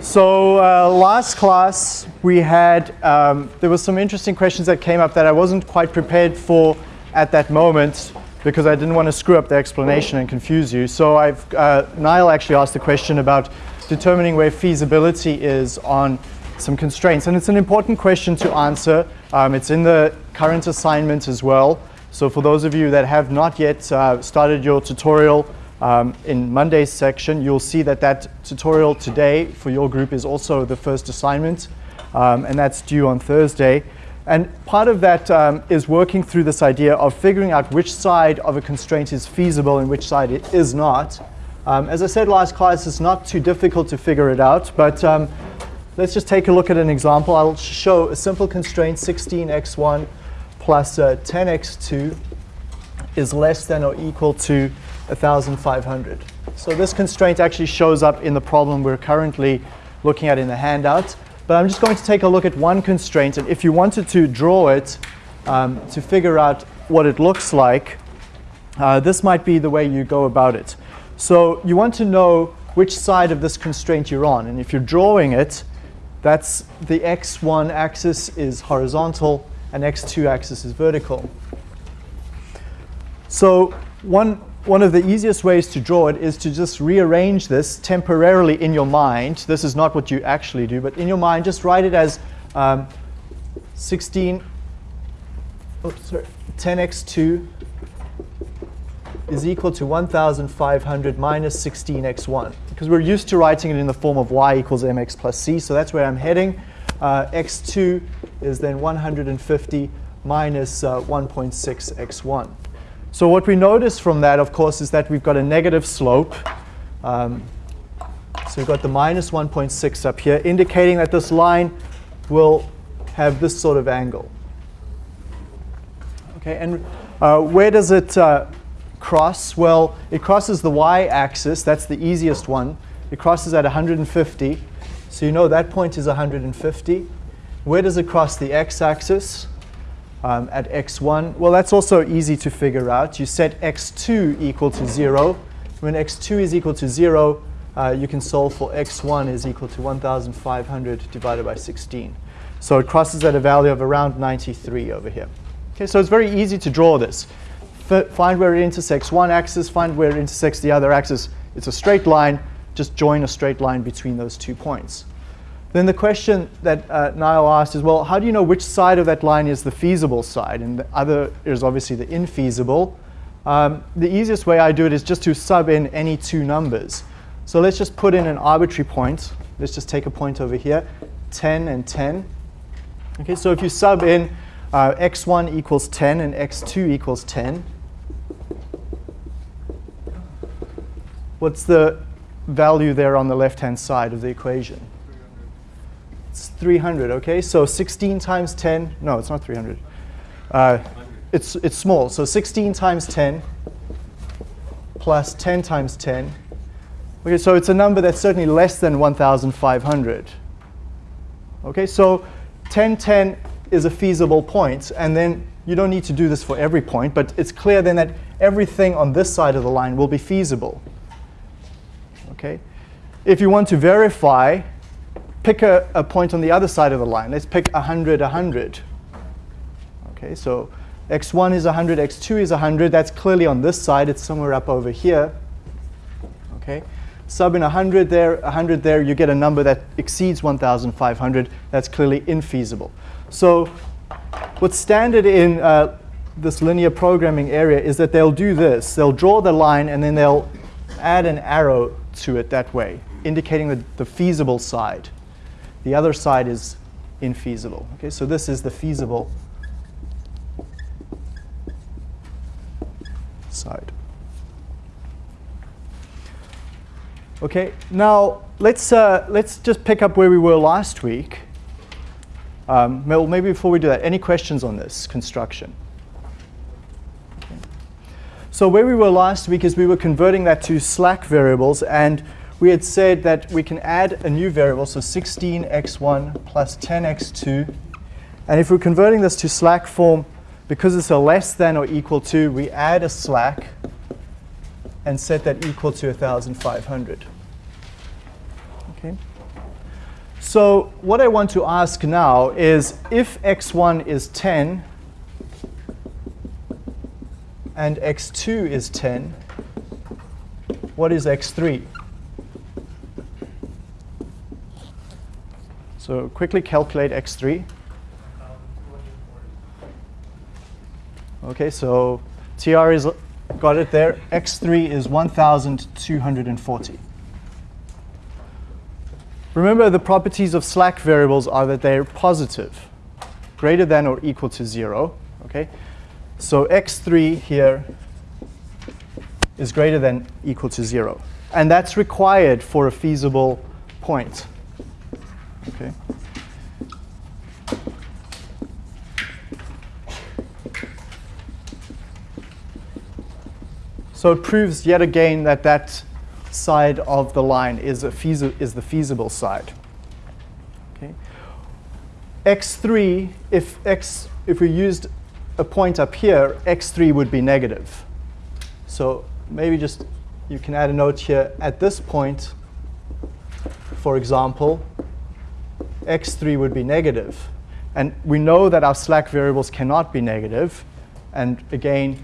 So uh, last class we had, um, there was some interesting questions that came up that I wasn't quite prepared for at that moment because I didn't want to screw up the explanation and confuse you. So I've, uh, Niall actually asked a question about determining where feasibility is on some constraints. And it's an important question to answer. Um, it's in the current assignment as well. So for those of you that have not yet uh, started your tutorial, um, in Monday's section, you'll see that that tutorial today for your group is also the first assignment, um, and that's due on Thursday. And part of that um, is working through this idea of figuring out which side of a constraint is feasible and which side it is not. Um, as I said last class, it's not too difficult to figure it out, but um, let's just take a look at an example. I'll show a simple constraint, 16x1 plus uh, 10x2 is less than or equal to 1,500. So this constraint actually shows up in the problem we're currently looking at in the handout. But I'm just going to take a look at one constraint. And if you wanted to draw it um, to figure out what it looks like, uh, this might be the way you go about it. So you want to know which side of this constraint you're on. And if you're drawing it, that's the x1 axis is horizontal and x2 axis is vertical. So one one of the easiest ways to draw it is to just rearrange this temporarily in your mind. This is not what you actually do, but in your mind, just write it as um, 16, oops, sorry, 10x2 is equal to 1,500 minus 16x1. Because we're used to writing it in the form of y equals mx plus c, so that's where I'm heading. Uh, x2 is then 150 minus uh, 1.6 x1. So what we notice from that, of course, is that we've got a negative slope. Um, so we've got the minus 1.6 up here, indicating that this line will have this sort of angle. Okay, and uh, where does it uh, cross? Well, it crosses the y-axis. That's the easiest one. It crosses at 150. So you know that point is 150. Where does it cross the x-axis? Um, at x1? Well, that's also easy to figure out. You set x2 equal to 0. When x2 is equal to 0, uh, you can solve for x1 is equal to 1,500 divided by 16. So it crosses at a value of around 93 over here. Okay, so it's very easy to draw this. F find where it intersects one axis, find where it intersects the other axis. It's a straight line. Just join a straight line between those two points. Then the question that uh, Niall asked is, well, how do you know which side of that line is the feasible side? And the other is obviously the infeasible. Um, the easiest way I do it is just to sub in any two numbers. So let's just put in an arbitrary point. Let's just take a point over here, 10 and 10. Okay, so if you sub in uh, x1 equals 10 and x2 equals 10, what's the value there on the left-hand side of the equation? It's 300, okay? So 16 times 10, no, it's not 300. Uh, it's, it's small, so 16 times 10 plus 10 times 10. Okay, so it's a number that's certainly less than 1,500. Okay, so 10, 10 is a feasible point, and then you don't need to do this for every point, but it's clear then that everything on this side of the line will be feasible. Okay, if you want to verify pick a, a point on the other side of the line. Let's pick 100, 100. Okay, so x1 is 100, x2 is 100. That's clearly on this side. It's somewhere up over here. Okay, sub in 100 there, 100 there, you get a number that exceeds 1,500. That's clearly infeasible. So what's standard in uh, this linear programming area is that they'll do this. They'll draw the line and then they'll add an arrow to it that way, indicating the, the feasible side. The other side is infeasible. Okay, so this is the feasible side. Okay, now let's, uh, let's just pick up where we were last week. Um, well, maybe before we do that, any questions on this construction? So where we were last week is we were converting that to slack variables and we had said that we can add a new variable, so 16x1 plus 10x2. And if we're converting this to slack form, because it's a less than or equal to, we add a slack and set that equal to 1,500. Okay. So what I want to ask now is if x1 is 10 and x2 is 10, what is x3? So quickly calculate x3. Okay, so TR is got it there. X3 is 1,240. Remember, the properties of slack variables are that they're positive, greater than or equal to 0. Okay? So x3 here is greater than equal to 0. And that's required for a feasible point. Okay? So it proves yet again that that side of the line is, a is the feasible side. Okay. x3, if, x, if we used a point up here, x3 would be negative. So maybe just you can add a note here. At this point, for example, x3 would be negative. And we know that our slack variables cannot be negative. And again,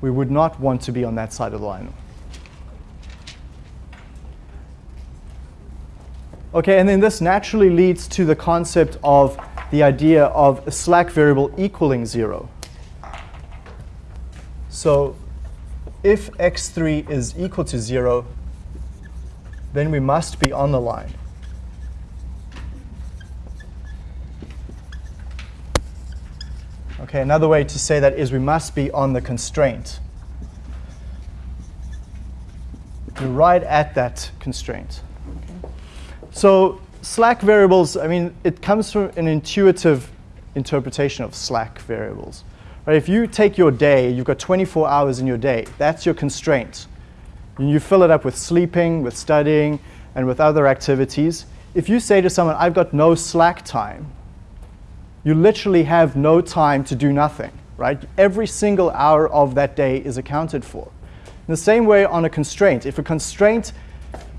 we would not want to be on that side of the line. Okay, and then this naturally leads to the concept of the idea of a slack variable equaling 0. So if x3 is equal to 0, then we must be on the line. Okay, another way to say that is we must be on the constraint. We're right at that constraint. So slack variables, I mean, it comes from an intuitive interpretation of slack variables. Right? If you take your day, you've got 24 hours in your day, that's your constraint. And you fill it up with sleeping, with studying, and with other activities. If you say to someone, I've got no slack time, you literally have no time to do nothing, right? Every single hour of that day is accounted for. In the same way on a constraint, if a constraint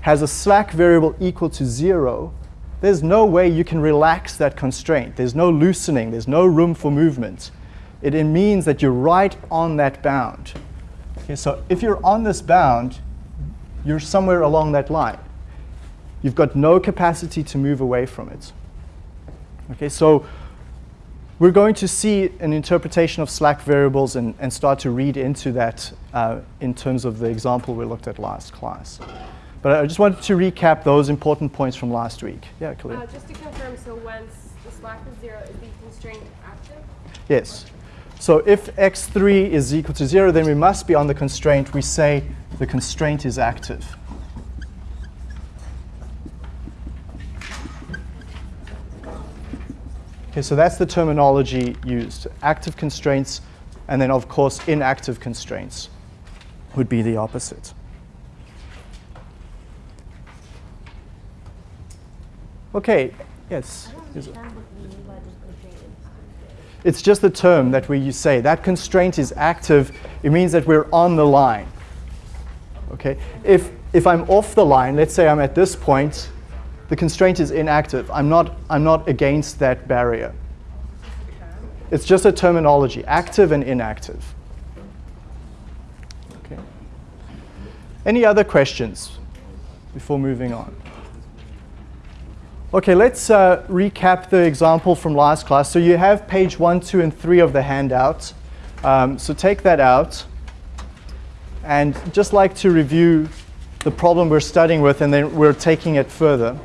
has a slack variable equal to zero, there's no way you can relax that constraint. There's no loosening. There's no room for movement. It, it means that you're right on that bound. Okay, so if you're on this bound, you're somewhere along that line. You've got no capacity to move away from it. Okay, so we're going to see an interpretation of slack variables and, and start to read into that uh, in terms of the example we looked at last class. But I just wanted to recap those important points from last week. Yeah, Khalil. Uh, just to confirm, so once the slack is zero, is the constraint active? Yes. So if x3 is equal to 0, then we must be on the constraint. We say the constraint is active. Okay, so that's the terminology used. Active constraints, and then of course inactive constraints would be the opposite. Okay, yes. It's just the term that we you say. That constraint is active. It means that we're on the line. Okay. If, if I'm off the line, let's say I'm at this point, the constraint is inactive. I'm not, I'm not against that barrier. It's just a terminology, active and inactive. Okay. Any other questions before moving on? Okay, let's uh, recap the example from last class. So you have page one, two, and three of the handout. Um, so take that out. And just like to review the problem we're studying with, and then we're taking it further.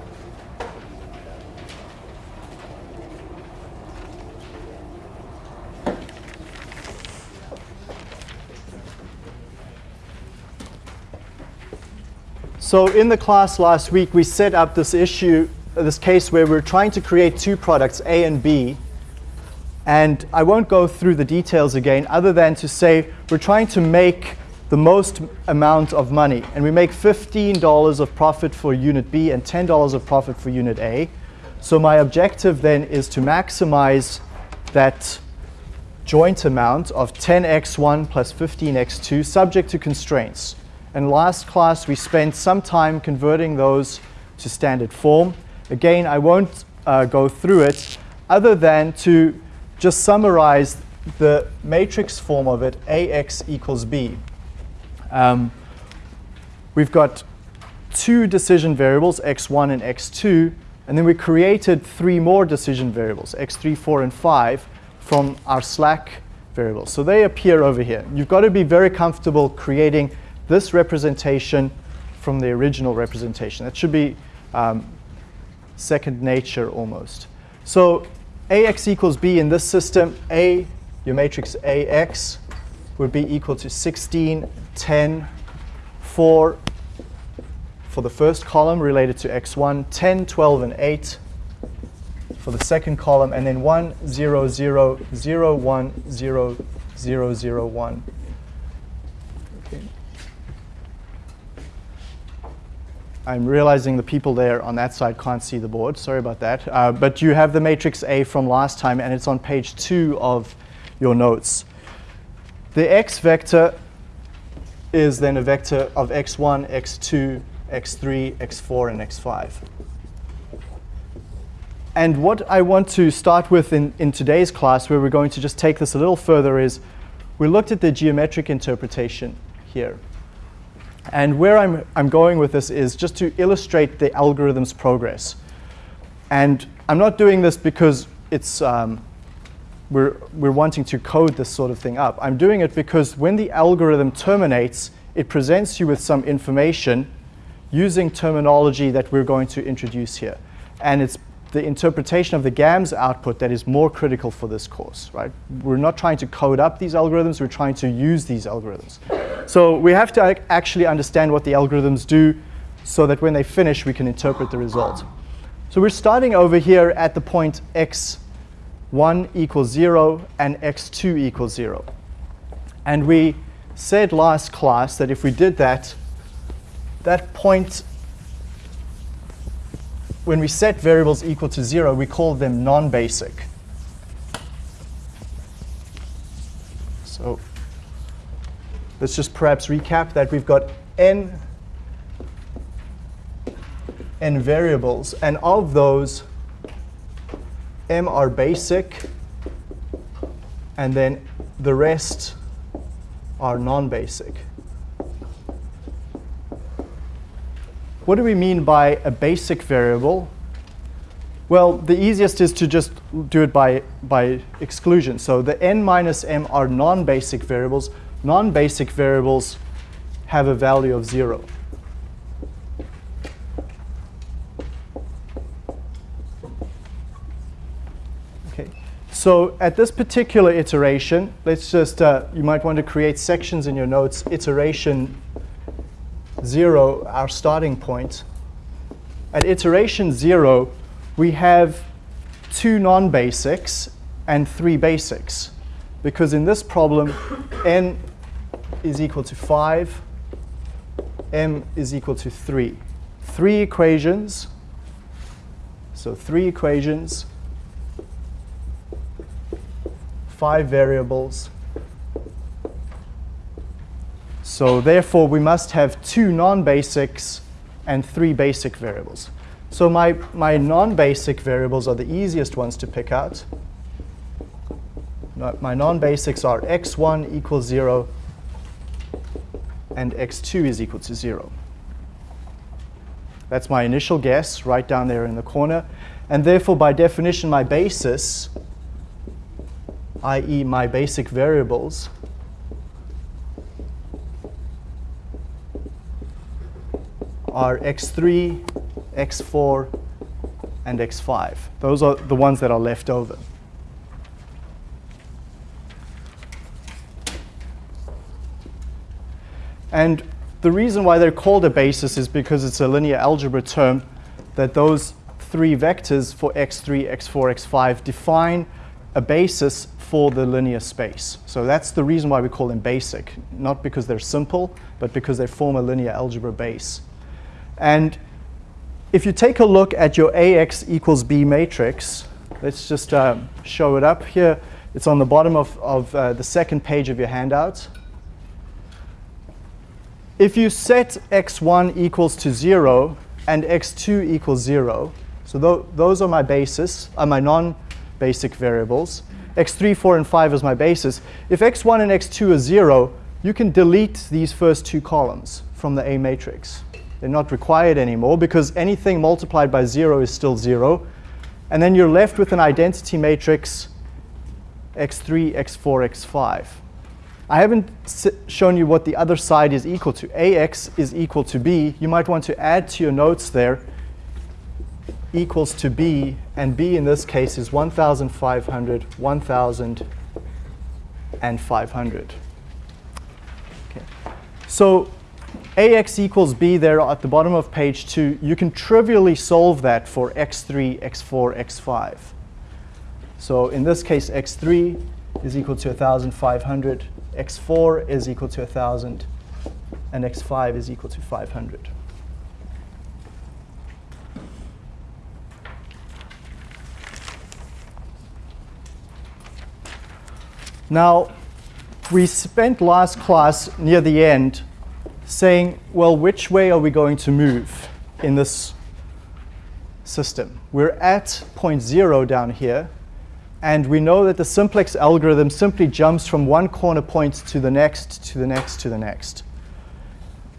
So in the class last week, we set up this issue this case where we're trying to create two products, A and B. And I won't go through the details again, other than to say we're trying to make the most amount of money. And we make $15 of profit for unit B and $10 of profit for unit A. So my objective then is to maximize that joint amount of 10x1 plus 15x2 subject to constraints. And last class we spent some time converting those to standard form. Again, I won't uh, go through it other than to just summarize the matrix form of it, AX equals B. Um, we've got two decision variables, x1 and x2, and then we created three more decision variables, x3, 4, and 5, from our slack variables. So they appear over here. You've got to be very comfortable creating this representation from the original representation. That should be um, second nature almost. So AX equals B in this system, A, your matrix AX, would be equal to 16, 10, 4 for the first column related to x1, 10, 12, and 8 for the second column, and then 1, 0, 0, 0, 1, 0, 0, 0, 1. Okay. I'm realizing the people there on that side can't see the board. Sorry about that. Uh, but you have the matrix A from last time, and it's on page 2 of your notes. The x vector is then a vector of x1, x2, x3, x4, and x5. And what I want to start with in, in today's class, where we're going to just take this a little further, is we looked at the geometric interpretation here. And where I'm, I'm going with this is just to illustrate the algorithm's progress. And I'm not doing this because it's, um, we're, we're wanting to code this sort of thing up. I'm doing it because when the algorithm terminates, it presents you with some information using terminology that we're going to introduce here. And it's the interpretation of the GAMS output that is more critical for this course, right? We're not trying to code up these algorithms, we're trying to use these algorithms. So we have to actually understand what the algorithms do so that when they finish, we can interpret the result. So we're starting over here at the point x1 equals 0 and x2 equals 0. And we said last class that if we did that, that point when we set variables equal to 0, we call them non-basic. So let's just perhaps recap that we've got n, n variables, and of those, m are basic, and then the rest are non-basic. What do we mean by a basic variable? Well, the easiest is to just do it by, by exclusion. So the n minus m are non-basic variables. Non-basic variables have a value of 0. Okay. So at this particular iteration, let's just, uh, you might want to create sections in your notes, iteration 0, our starting point, at iteration 0, we have two non-basics and three basics. Because in this problem, n is equal to 5, m is equal to 3. Three equations, so three equations, five variables, so therefore, we must have two non-basics and three basic variables. So my, my non-basic variables are the easiest ones to pick out. My non-basics are x1 equals 0 and x2 is equal to 0. That's my initial guess right down there in the corner. And therefore, by definition, my basis, i.e. my basic variables, are x3, x4, and x5. Those are the ones that are left over. And the reason why they're called a basis is because it's a linear algebra term that those three vectors for x3, x4, x5 define a basis for the linear space. So that's the reason why we call them basic, not because they're simple, but because they form a linear algebra base. And if you take a look at your AX equals B matrix, let's just uh, show it up here. It's on the bottom of, of uh, the second page of your handout. If you set x1 equals to 0 and x2 equals 0. So tho those are my basis, are my non-basic variables. x3, 4, and 5 is my basis. If x1 and x2 are 0, you can delete these first two columns from the A matrix. They're not required anymore because anything multiplied by 0 is still 0. And then you're left with an identity matrix x3, x4, x5. I haven't shown you what the other side is equal to. ax is equal to b. You might want to add to your notes there equals to b, and b in this case is 1,500, 1,000, and 500. Okay. So ax equals b there at the bottom of page 2, you can trivially solve that for x3, x4, x5. So in this case, x3 is equal to 1,500, x4 is equal to 1,000, and x5 is equal to 500. Now, we spent last class near the end saying, well, which way are we going to move in this system? We're at point zero down here, and we know that the simplex algorithm simply jumps from one corner point to the next, to the next, to the next.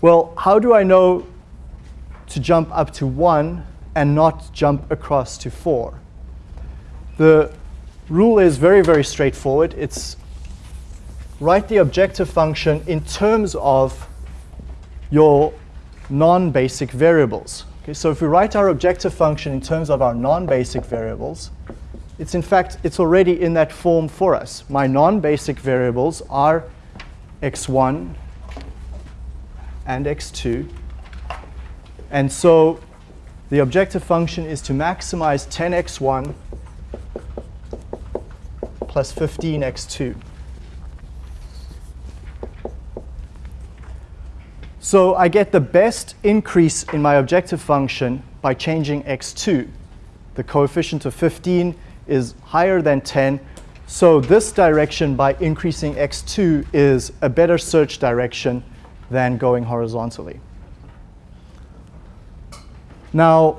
Well, how do I know to jump up to 1 and not jump across to 4? The rule is very, very straightforward. It's write the objective function in terms of your non-basic variables. Okay, so if we write our objective function in terms of our non-basic variables, it's in fact, it's already in that form for us. My non-basic variables are x1 and x2. And so the objective function is to maximize 10x1 plus 15x2. So I get the best increase in my objective function by changing x2. The coefficient of 15 is higher than 10. So this direction by increasing x2 is a better search direction than going horizontally. Now,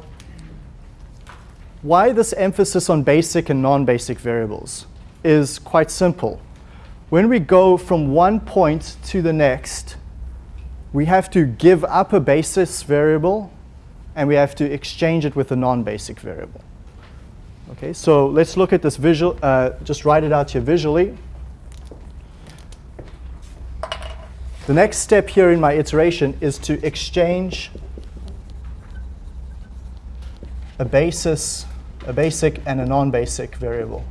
why this emphasis on basic and non-basic variables is quite simple. When we go from one point to the next, we have to give up a basis variable and we have to exchange it with a non-basic variable. Okay, so let's look at this visual, uh, just write it out here visually. The next step here in my iteration is to exchange a basis, a basic and a non-basic variable.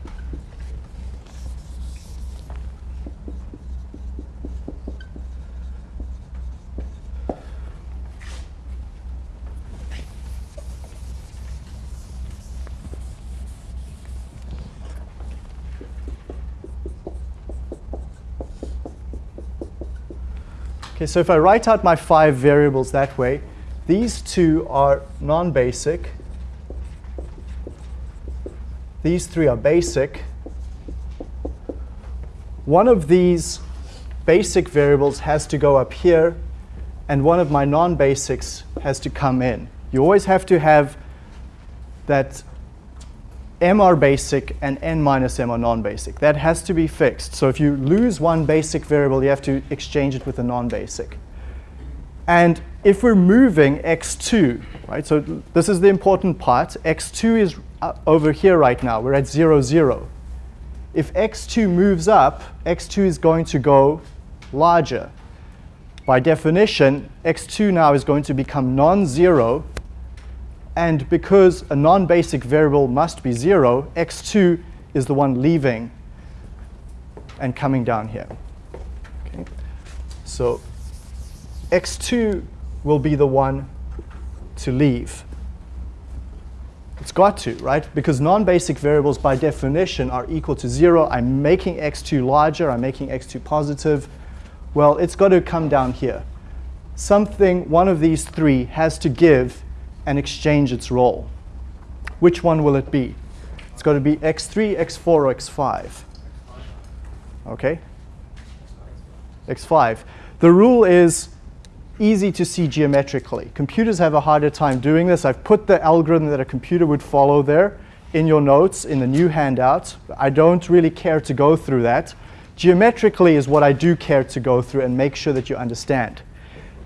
Okay, so if I write out my five variables that way, these two are non-basic. These three are basic. One of these basic variables has to go up here, and one of my non-basics has to come in. You always have to have that m are basic and n minus m are non-basic. That has to be fixed. So if you lose one basic variable, you have to exchange it with a non-basic. And if we're moving x2, right, so this is the important part. x2 is uh, over here right now. We're at 0, 0. If x2 moves up, x2 is going to go larger. By definition, x2 now is going to become non-zero and because a non-basic variable must be 0, x2 is the one leaving and coming down here. Okay. So x2 will be the one to leave. It's got to, right? Because non-basic variables by definition are equal to 0. I'm making x2 larger. I'm making x2 positive. Well, it's got to come down here. Something, one of these three, has to give and exchange its role. Which one will it be? It's going to be x3, x4, or x5. OK? x5. The rule is easy to see geometrically. Computers have a harder time doing this. I've put the algorithm that a computer would follow there in your notes in the new handout. I don't really care to go through that. Geometrically is what I do care to go through and make sure that you understand.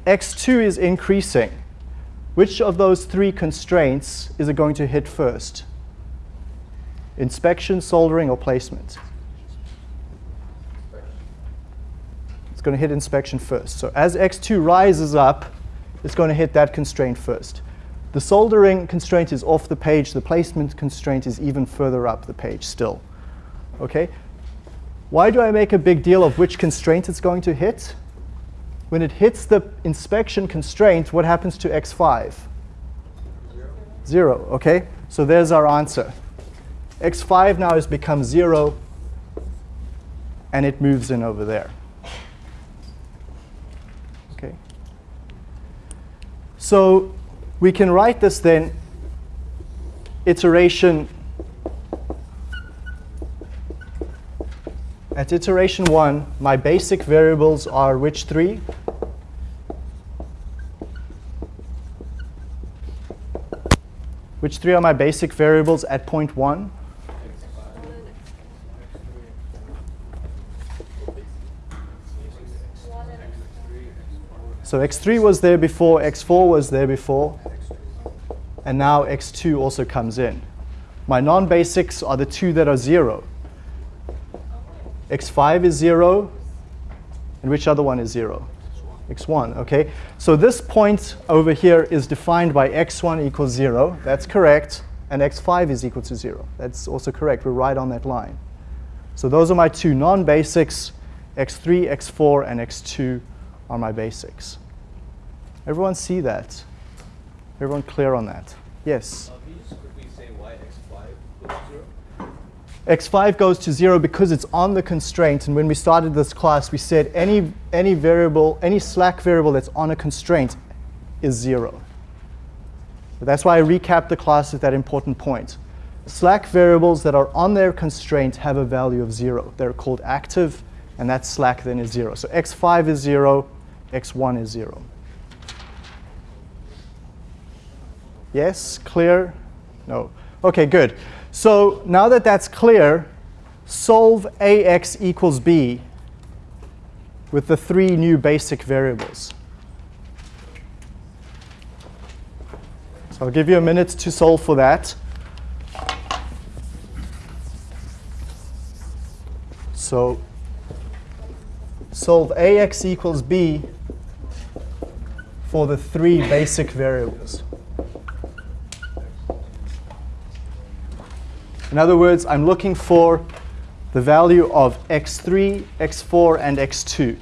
x2 is increasing. Which of those three constraints is it going to hit first? Inspection, soldering, or placement? It's going to hit inspection first. So as x2 rises up, it's going to hit that constraint first. The soldering constraint is off the page. The placement constraint is even further up the page still. Okay? Why do I make a big deal of which constraint it's going to hit? When it hits the inspection constraint, what happens to x5? Zero. Zero, okay? So there's our answer. x5 now has become 0, and it moves in over there. Okay. So we can write this then iteration At iteration 1, my basic variables are which three? Which three are my basic variables at point 1? So x3 was there before, x4 was there before, and now x2 also comes in. My non-basics are the two that are 0 x5 is 0, and which other one is 0? x1, okay? So this point over here is defined by x1 equals 0. That's correct. And x5 is equal to 0. That's also correct. We're right on that line. So those are my two non-basics. x3, x4, and x2 are my basics. Everyone see that? Everyone clear on that? Yes? X5 goes to 0 because it's on the constraint. And when we started this class, we said any, any variable, any slack variable that's on a constraint is 0. But that's why I recapped the class at that important point. Slack variables that are on their constraint have a value of 0. They're called active, and that slack then is 0. So x5 is 0, x1 is 0. Yes? Clear? No. OK, good. So now that that's clear, solve ax equals b with the three new basic variables. So I'll give you a minute to solve for that. So solve ax equals b for the three basic variables. In other words, I'm looking for the value of x3, x4, and x2.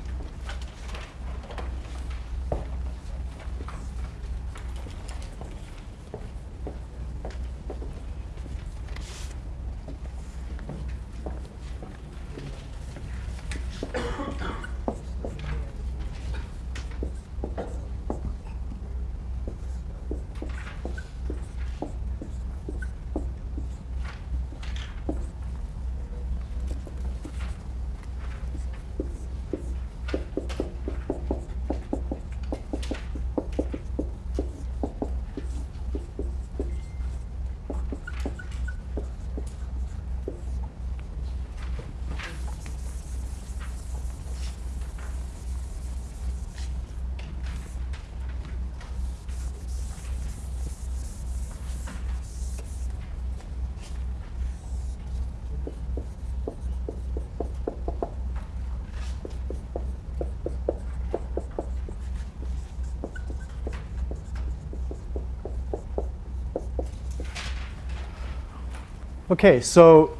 Okay, so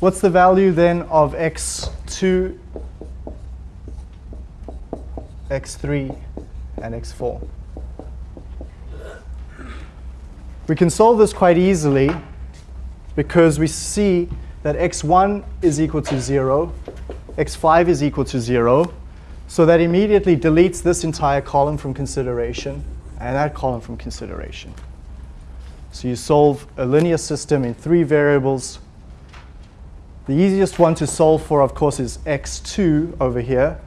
what's the value then of x2, x3, and x4? We can solve this quite easily because we see that x1 is equal to 0, x5 is equal to 0, so that immediately deletes this entire column from consideration and that column from consideration. So you solve a linear system in three variables. The easiest one to solve for, of course, is x2 over here.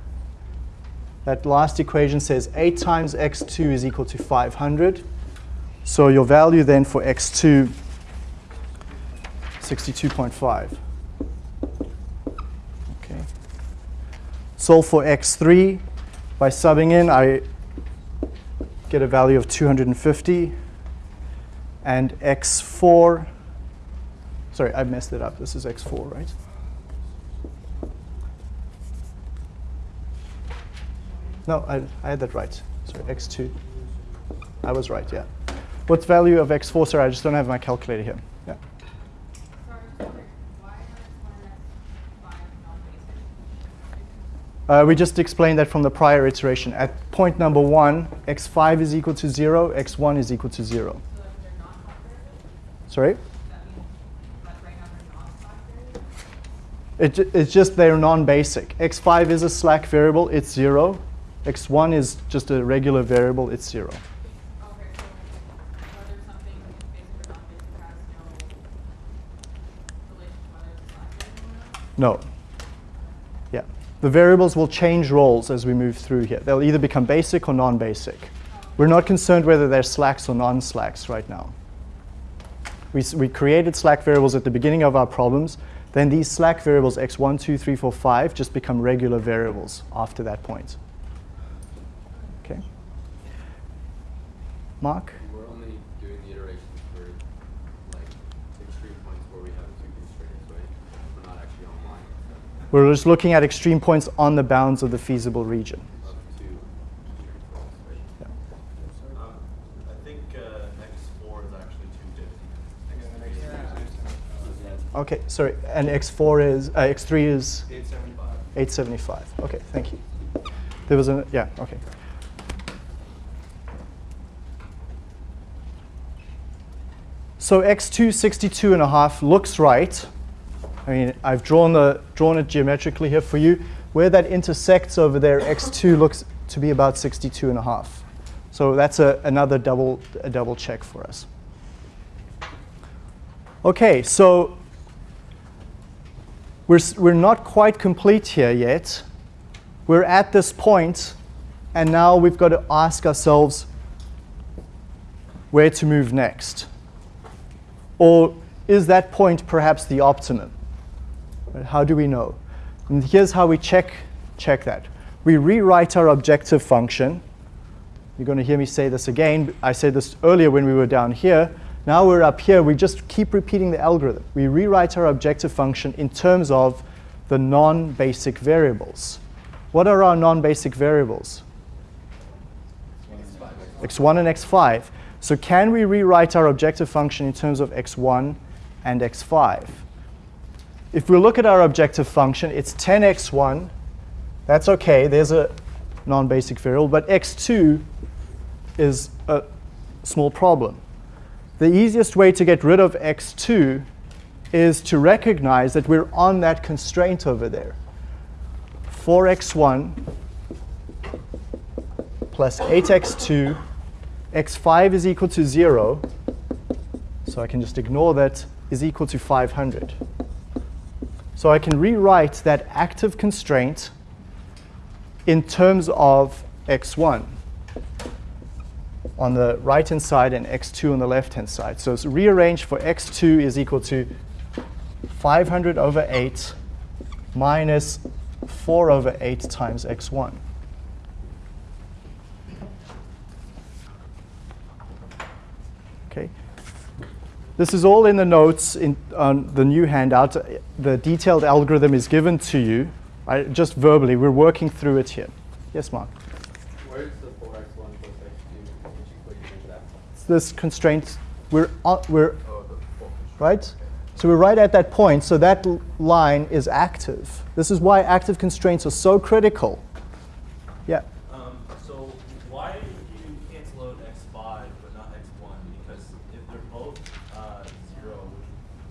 That last equation says 8 times x2 is equal to 500. So your value then for x2, 62.5. Okay. Solve for x3. By subbing in, I get a value of 250. And x4, sorry, I messed it up. This is x4, right? No, I, I had that right. Sorry, x2. I was right, yeah. What's value of x4? Sorry, I just don't have my calculator here. Yeah. Uh, we just explained that from the prior iteration. At point number one, x5 is equal to 0, x1 is equal to 0. Sorry? It, it's just they're non-basic. x5 is a slack variable, it's 0. x1 is just a regular variable, it's 0. Okay, so whether something basic or not basic has no relation to whether it's a slack variable or not? No. Yeah. The variables will change roles as we move through here. They'll either become basic or non-basic. We're not concerned whether they're slacks or non-slacks right now. We, we created slack variables at the beginning of our problems. Then these slack variables, x1, 2, 3, 4, 5, just become regular variables after that point. Okay. Mark? We're only doing the iterations for like extreme points where we have two constraints, right? We're not actually on line We're just looking at extreme points on the bounds of the feasible region. of two extreme points, right? Um, I think uh, X4 is actually 250. Okay, sorry. And x4 is, uh, x3 is? 875. 875. Okay, thank you. There was a, yeah, okay. So x2 62 and a half looks right. I mean, I've drawn, the, drawn it geometrically here for you. Where that intersects over there, x2 looks to be about 62 and a half. So that's a, another double, a double check for us. Okay, so we're, we're not quite complete here yet. We're at this point, and now we've got to ask ourselves where to move next. Or is that point perhaps the optimum? How do we know? And here's how we check, check that. We rewrite our objective function. You're going to hear me say this again. I said this earlier when we were down here. Now we're up here. We just keep repeating the algorithm. We rewrite our objective function in terms of the non-basic variables. What are our non-basic variables? x1 and x5. So can we rewrite our objective function in terms of x1 and x5? If we look at our objective function, it's 10x1. That's okay. There's a non-basic variable. But x2 is a small problem. The easiest way to get rid of x2 is to recognize that we're on that constraint over there. 4x1 plus 8x2, x5 is equal to 0, so I can just ignore that, is equal to 500. So I can rewrite that active constraint in terms of x1 on the right-hand side and x2 on the left-hand side. So it's rearranged for x2 is equal to 500 over 8 minus 4 over 8 times x1. Okay. This is all in the notes in on the new handout. The detailed algorithm is given to you, right, just verbally. We're working through it here. Yes, Mark? Where's the four x one plus x two? Which equation is that? It's this constraint. We're, on, we're right? So we're right at that point. So that line is active. This is why active constraints are so critical. Yeah. Um, so why did you cancel out X5 but not X1? Because if they're both uh, zero,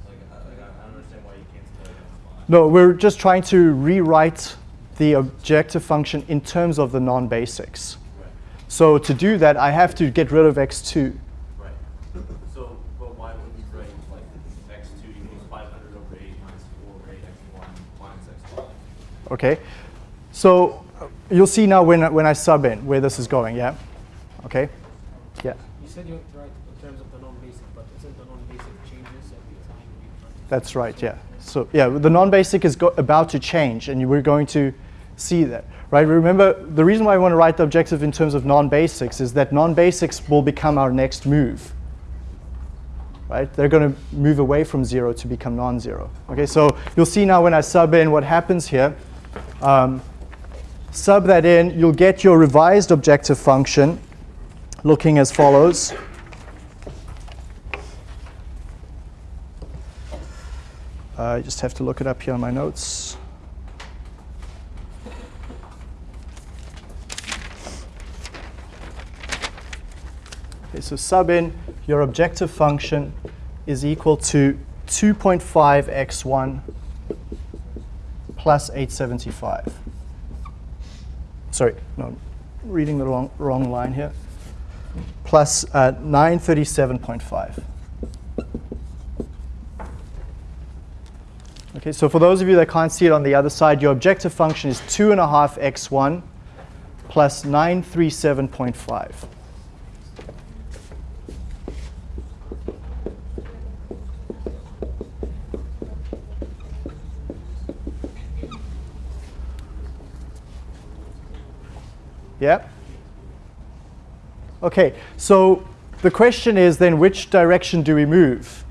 like, I, like, I don't understand why you canceled out X5. No, we're just trying to rewrite the objective function in terms of the non-basics. Right. So to do that, I have to get rid of x2. Right. So, but why wouldn't you write like X2 equals 500 over 8 minus 4 over 8 X1 minus X5? Okay. So uh, You'll see now when, I- when I sub in where this is going, yeah? Okay? Yeah, You said you right in terms of the non-basic, but isn't the non-basic changes every time that's right, yeah. So yeah, the non-basic is go- about to change and we're going to see that, right? Remember, the reason why I want to write the objective in terms of non-basics is that non-basics will become our next move, right? They're going to move away from zero to become non-zero. Okay, so you'll see now when I sub in what happens here. Um, sub that in, you'll get your revised objective function looking as follows. Uh, I just have to look it up here on my notes. Okay, so sub in, your objective function is equal to 2.5x1 plus 875. Sorry, no, reading the wrong, wrong line here. Plus uh, 937.5. Okay, so for those of you that can't see it on the other side, your objective function is 2.5 x1 plus 937.5. Yeah? Okay, so the question is then which direction do we move?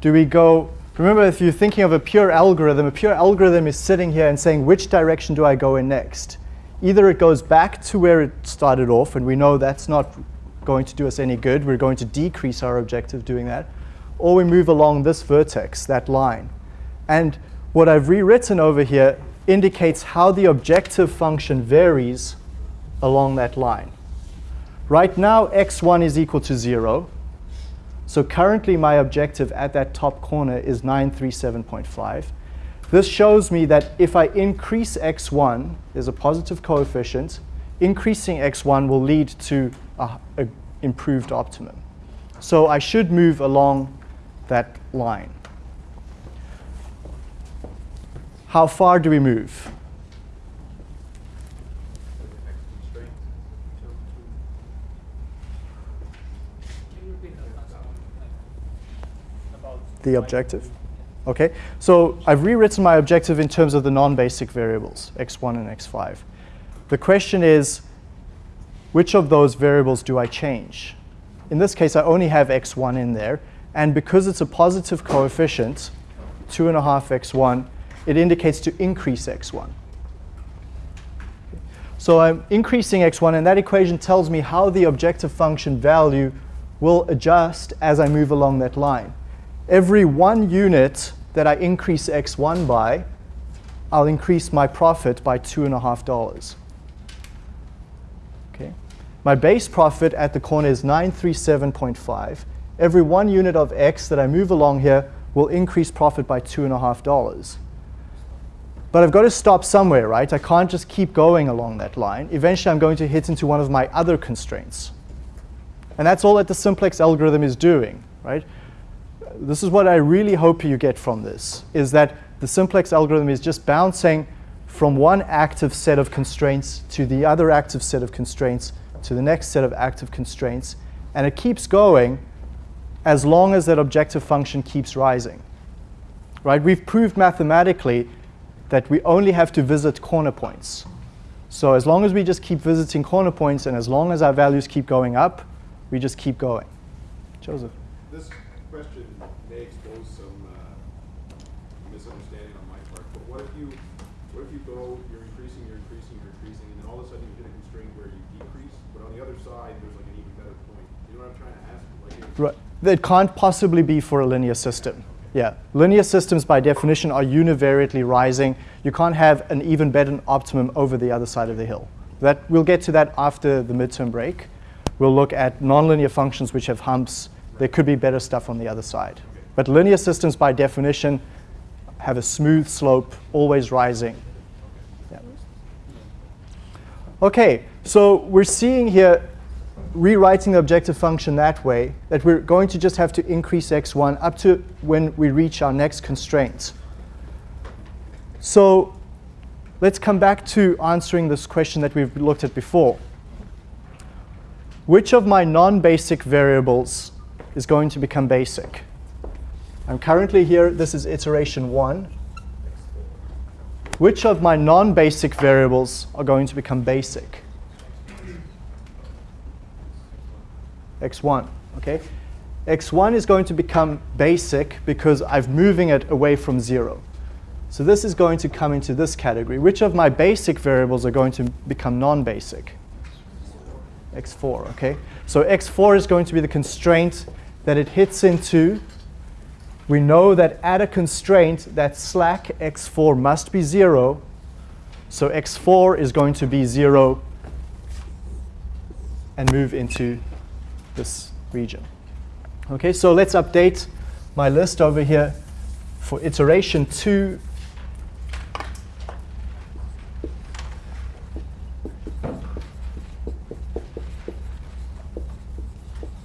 Do we go, remember if you're thinking of a pure algorithm, a pure algorithm is sitting here and saying which direction do I go in next? Either it goes back to where it started off and we know that's not going to do us any good, we're going to decrease our objective doing that, or we move along this vertex, that line. And what I've rewritten over here indicates how the objective function varies along that line. Right now, x1 is equal to 0. So currently, my objective at that top corner is 937.5. This shows me that if I increase x1, there's a positive coefficient, increasing x1 will lead to an improved optimum. So I should move along that line. How far do we move? The objective? Okay, so I've rewritten my objective in terms of the non-basic variables, x1 and x5. The question is, which of those variables do I change? In this case, I only have x1 in there, and because it's a positive coefficient, 2.5 x1, it indicates to increase x1. So I'm increasing x1, and that equation tells me how the objective function value will adjust as I move along that line. Every one unit that I increase x1 by, I'll increase my profit by $2.5. Okay. My base profit at the corner is 937.5. Every one unit of x that I move along here will increase profit by $2.5. But I've got to stop somewhere, right? I can't just keep going along that line. Eventually, I'm going to hit into one of my other constraints. And that's all that the simplex algorithm is doing, right? This is what I really hope you get from this, is that the simplex algorithm is just bouncing from one active set of constraints to the other active set of constraints to the next set of active constraints. And it keeps going as long as that objective function keeps rising. Right? We've proved mathematically that we only have to visit corner points. So as long as we just keep visiting corner points and as long as our values keep going up, we just keep going. Joseph. This question may expose some uh, misunderstanding on my part, but what if you, what if you go, you're increasing, you're increasing, you're increasing, and then all of a sudden you hit a constraint where you decrease, but on the other side, there's like an even better point. You know what I'm trying to ask? Like, Right. It can't possibly be for a linear system. Yeah, linear systems by definition are univariately rising. You can't have an even better optimum over the other side of the hill. That, we'll get to that after the midterm break. We'll look at nonlinear functions which have humps. There could be better stuff on the other side. But linear systems by definition have a smooth slope, always rising. Yeah. Okay, so we're seeing here rewriting the objective function that way, that we're going to just have to increase x1 up to when we reach our next constraint. So let's come back to answering this question that we've looked at before. Which of my non-basic variables is going to become basic? I'm currently here, this is iteration one. Which of my non-basic variables are going to become basic? X1, okay? x1 is going to become basic because I'm moving it away from 0. So this is going to come into this category. Which of my basic variables are going to become non-basic? x4, okay? So x4 is going to be the constraint that it hits into. We know that at a constraint, that slack x4 must be 0. So x4 is going to be 0 and move into this region. Okay, so let's update my list over here for iteration 2.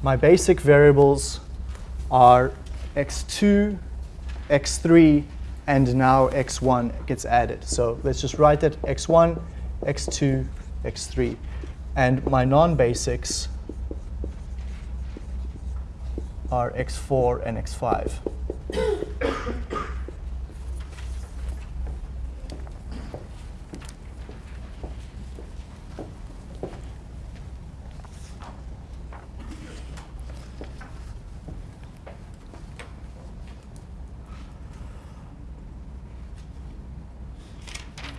My basic variables are x2, x3, and now x1 gets added. So let's just write that x1, x2, x3. And my non-basics are x4 and x5.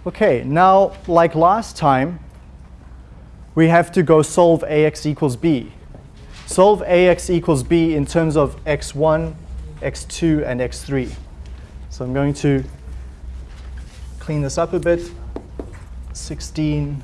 Okay, now like last time, we have to go solve ax equals b. Solve ax equals b in terms of x1, x2, and x3. So I'm going to clean this up a bit. 16.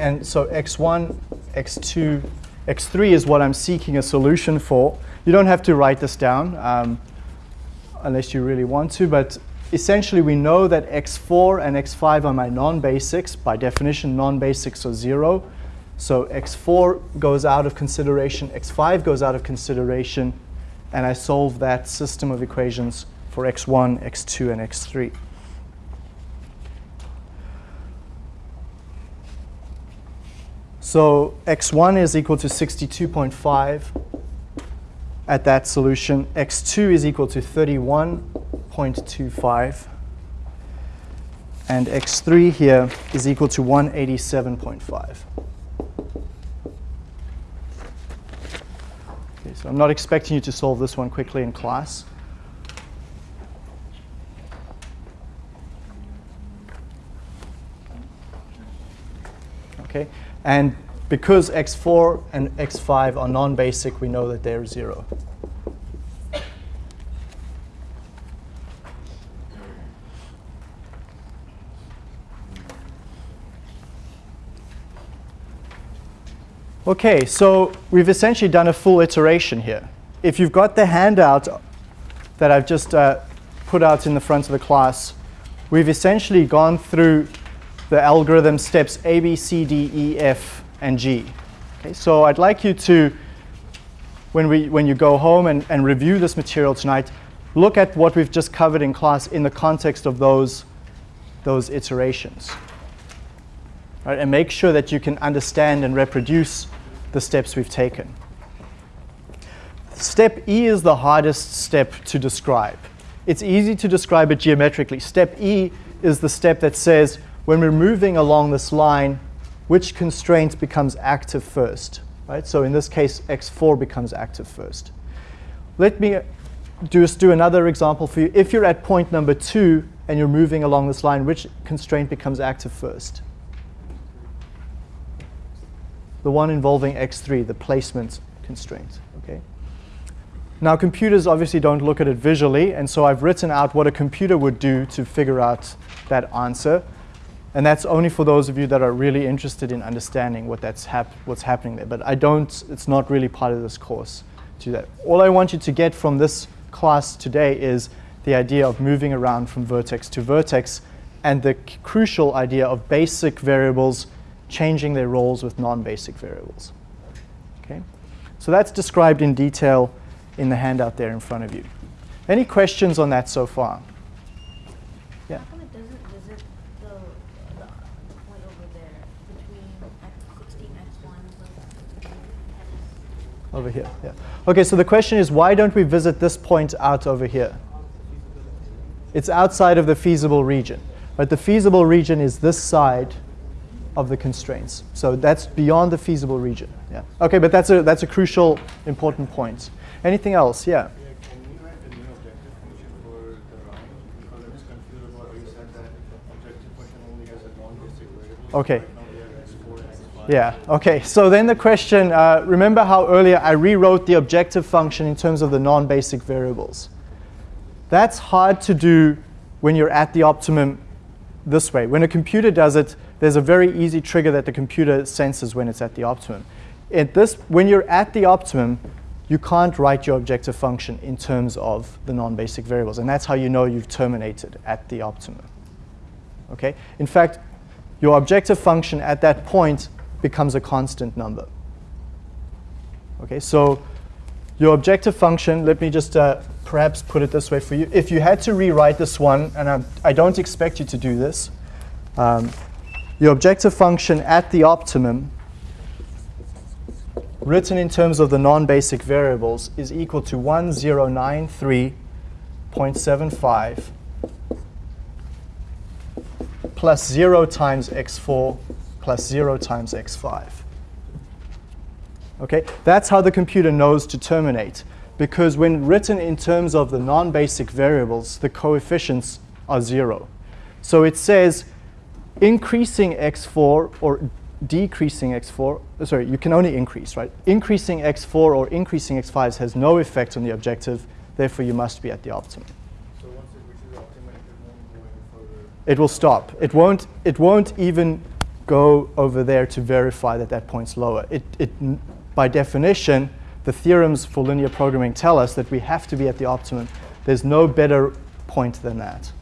And so x1, x2, x3 is what I'm seeking a solution for. You don't have to write this down um, unless you really want to, but essentially we know that x4 and x5 are my non-basics. By definition, non-basics are 0. So x4 goes out of consideration, x5 goes out of consideration, and I solve that system of equations for x1, x2, and x3. So x1 is equal to 62.5 at that solution. x2 is equal to 31.25. And x3 here is equal to 187.5. Okay, so I'm not expecting you to solve this one quickly in class. Okay. And because x4 and x5 are non-basic, we know that they're 0. Okay, so we've essentially done a full iteration here. If you've got the handout that I've just uh, put out in the front of the class, we've essentially gone through the algorithm steps A, B, C, D, E, F, and G. Okay, so I'd like you to, when, we, when you go home and, and review this material tonight, look at what we've just covered in class in the context of those, those iterations. Right, and make sure that you can understand and reproduce the steps we've taken. Step E is the hardest step to describe. It's easy to describe it geometrically. Step E is the step that says, when we're moving along this line, which constraint becomes active first? Right? So in this case, x4 becomes active first. Let me just do another example for you. If you're at point number two and you're moving along this line, which constraint becomes active first? The one involving x3, the placement constraint. Okay. Now computers obviously don't look at it visually, and so I've written out what a computer would do to figure out that answer. And that's only for those of you that are really interested in understanding what that's hap what's happening there. But I don't, it's not really part of this course do that. All I want you to get from this class today is the idea of moving around from vertex to vertex and the crucial idea of basic variables changing their roles with non-basic variables. Okay? So that's described in detail in the handout there in front of you. Any questions on that so far? Yeah. How come it doesn't visit the, the, the point over there between x sixteen, x one plus x? Over here, yeah. Okay, so the question is why don't we visit this point out over here? It's outside of the feasible region. But the feasible region is this side of the constraints. So that's beyond the feasible region. Yeah. Okay, but that's a that's a crucial important point. Anything else? Yeah. Okay. Right now we have x4 and x5. Yeah, okay. So then the question, uh, remember how earlier I rewrote the objective function in terms of the non-basic variables. That's hard to do when you're at the optimum this way. When a computer does it, there's a very easy trigger that the computer senses when it's at the optimum. At this, when you're at the optimum, you can't write your objective function in terms of the non-basic variables. And that's how you know you've terminated at the optimum. Okay? In fact, your objective function at that point becomes a constant number. Okay, so your objective function, let me just uh, perhaps put it this way for you. If you had to rewrite this one, and I'm, I don't expect you to do this, um, your objective function at the optimum, written in terms of the non-basic variables, is equal to 1093.75 plus 0 times x4 plus 0 times x5. Okay, that's how the computer knows to terminate. Because when written in terms of the non-basic variables, the coefficients are zero. So it says increasing x4 or decreasing x4, uh, sorry, you can only increase, right? Increasing x4 or increasing x5 has no effect on the objective, therefore you must be at the optimum. So once it reaches the optimum, it won't go any further. It will stop. It won't, it won't even go over there to verify that that point's lower. It, it, by definition, the theorems for linear programming tell us that we have to be at the optimum. There's no better point than that.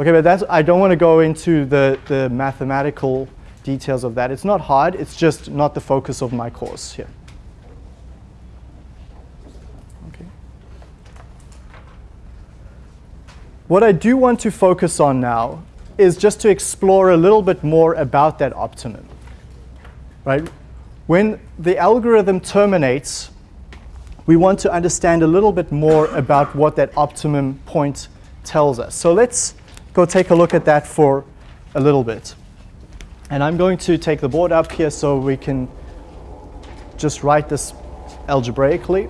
Okay, but that's, I don't want to go into the, the mathematical details of that. It's not hard, it's just not the focus of my course here. Okay. What I do want to focus on now is just to explore a little bit more about that optimum. Right? When the algorithm terminates, we want to understand a little bit more about what that optimum point tells us. So let's go take a look at that for a little bit. And I'm going to take the board up here so we can just write this algebraically.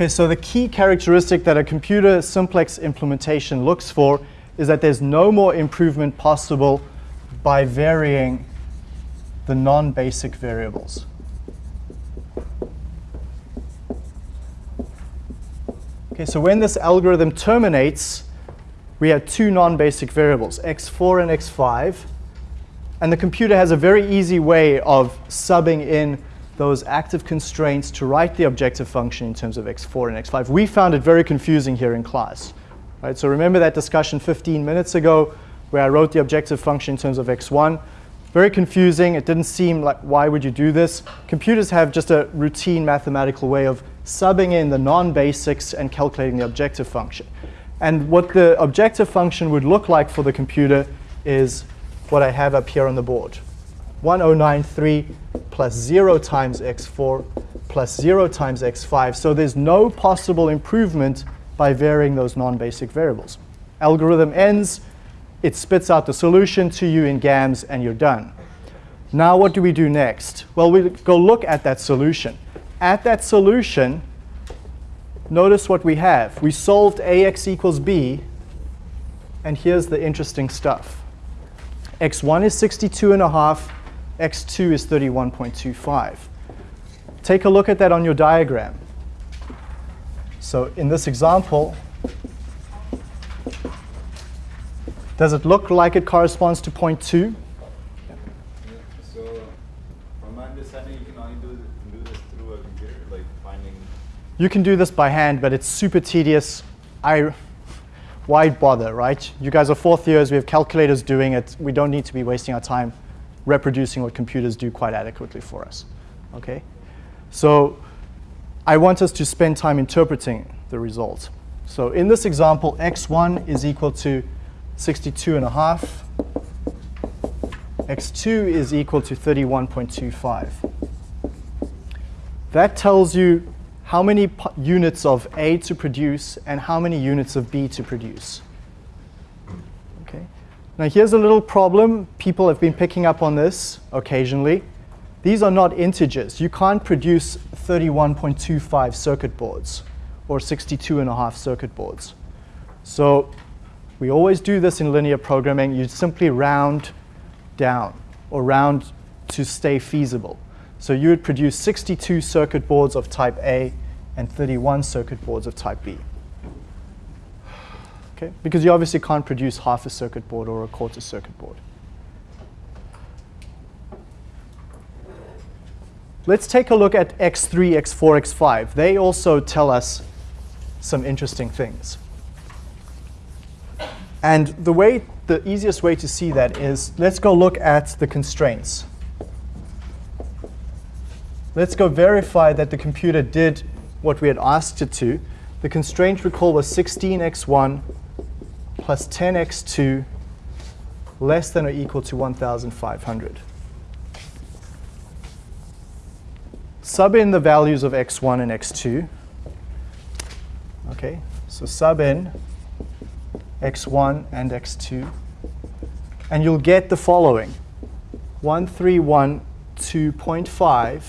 Okay, so the key characteristic that a computer simplex implementation looks for is that there's no more improvement possible by varying the non-basic variables. Okay, so when this algorithm terminates, we have two non-basic variables, x4 and x5. And the computer has a very easy way of subbing in those active constraints to write the objective function in terms of x4 and x5. We found it very confusing here in class. Right? So remember that discussion 15 minutes ago where I wrote the objective function in terms of x1. Very confusing. It didn't seem like why would you do this? Computers have just a routine mathematical way of subbing in the non-basics and calculating the objective function. And what the objective function would look like for the computer is what I have up here on the board. 1093 plus 0 times x4 plus 0 times x5. So there's no possible improvement by varying those non-basic variables. Algorithm ends, it spits out the solution to you in GAMS, and you're done. Now what do we do next? Well, we go look at that solution. At that solution, notice what we have. We solved ax equals b, and here's the interesting stuff. x1 is 62 and a half, x2 is 31.25. Take a look at that on your diagram. So in this example, does it look like it corresponds to point 2? So, from my understanding, you can only do, do this through a computer, like finding. You can do this by hand, but it's super tedious. I, why bother, right? You guys are fourth years, we have calculators doing it. We don't need to be wasting our time reproducing what computers do quite adequately for us, okay? So I want us to spend time interpreting the result. So in this example, x1 is equal to 62 and a half. x2 is equal to 31.25. That tells you how many units of A to produce and how many units of B to produce. Okay. Now here's a little problem. People have been picking up on this occasionally. These are not integers. You can't produce 31.25 circuit boards or 62 and a half circuit boards. So we always do this in linear programming. You simply round down or round to stay feasible. So you would produce 62 circuit boards of type A and 31 circuit boards of type B. Okay? Because you obviously can't produce half a circuit board or a quarter circuit board. Let's take a look at x3, x4, x5. They also tell us some interesting things. And the way, the easiest way to see that is, let's go look at the constraints. Let's go verify that the computer did what we had asked it to. The constraint, recall, was 16x1 plus 10x2 less than or equal to 1,500. Sub in the values of x1 and x2. Okay, so sub in x1 and x2. And you'll get the following. 1312.5.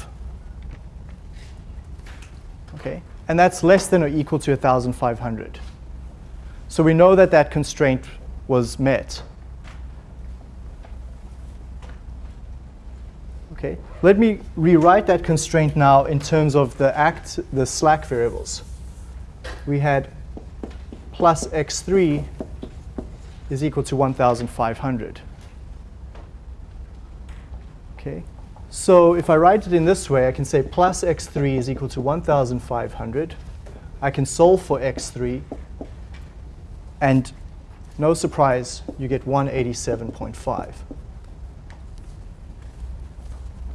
Okay, and that's less than or equal to 1,500. So we know that that constraint was met. Okay, let me rewrite that constraint now in terms of the act, the slack variables. We had plus x3 is equal to 1,500. Okay, so if I write it in this way, I can say plus x3 is equal to 1,500. I can solve for x3, and no surprise, you get 187.5,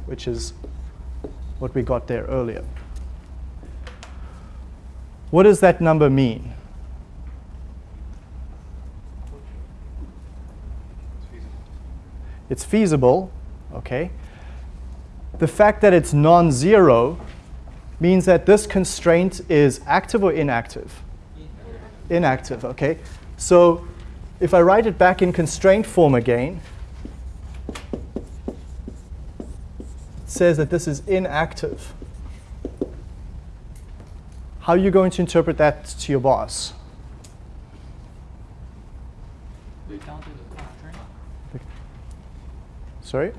which is what we got there earlier. What does that number mean? It's feasible, okay? The fact that it's non-zero means that this constraint is active or inactive? Inactive, okay? So if I write it back in constraint form again, it says that this is inactive. How are you going to interpret that to your boss? Redundant constraint. Sorry?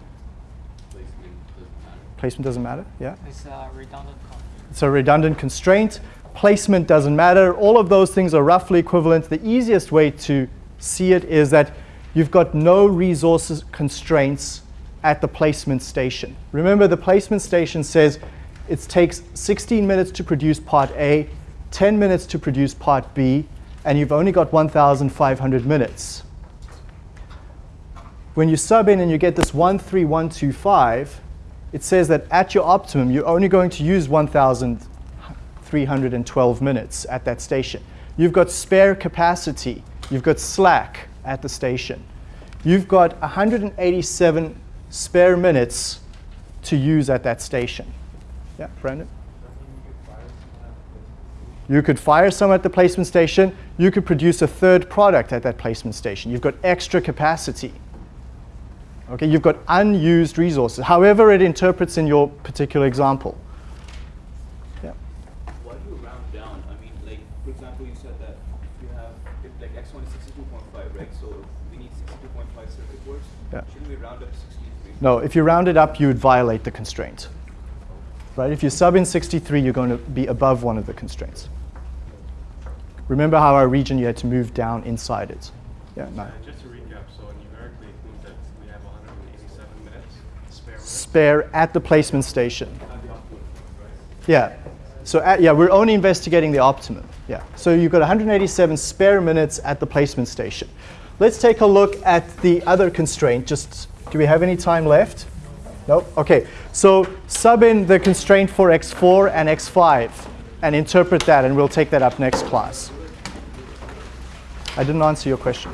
Placement doesn't matter. Placement doesn't matter? Yeah? It's a redundant constraint. It's a redundant constraint. Placement doesn't matter. All of those things are roughly equivalent. The easiest way to see it is that you've got no resources constraints at the placement station. Remember, the placement station says it takes 16 minutes to produce part A, 10 minutes to produce part B, and you've only got 1,500 minutes. When you sub in and you get this 13125, it says that at your optimum, you're only going to use 1,312 minutes at that station. You've got spare capacity. You've got slack at the station. You've got 187 spare minutes to use at that station. Yeah, Brandon? You could fire some at the placement station. You could produce a third product at that placement station. You've got extra capacity. Okay, you've got unused resources, however it interprets in your particular example. Yeah. Why do you round down? I mean, like, for example, you said that if you have, if like x1 is 62.5, right? So we need 62.5 circuit boards. Yeah. Shouldn't we round up to 63? No, if you round it up, you would violate the constraint. Right? If you sub in 63, you're going to be above one of the constraints. Remember how our region, you had to move down inside it. Yeah, no. Just to recap, so numerically it means that we have 187 minutes spare minutes. Spare at the placement station. Yeah. So at, yeah, we're only investigating the optimum. Yeah. So you've got 187 spare minutes at the placement station. Let's take a look at the other constraint. Just do we have any time left? No. Okay. So sub in the constraint for x4 and x5 and interpret that, and we'll take that up next class. I didn't answer your question.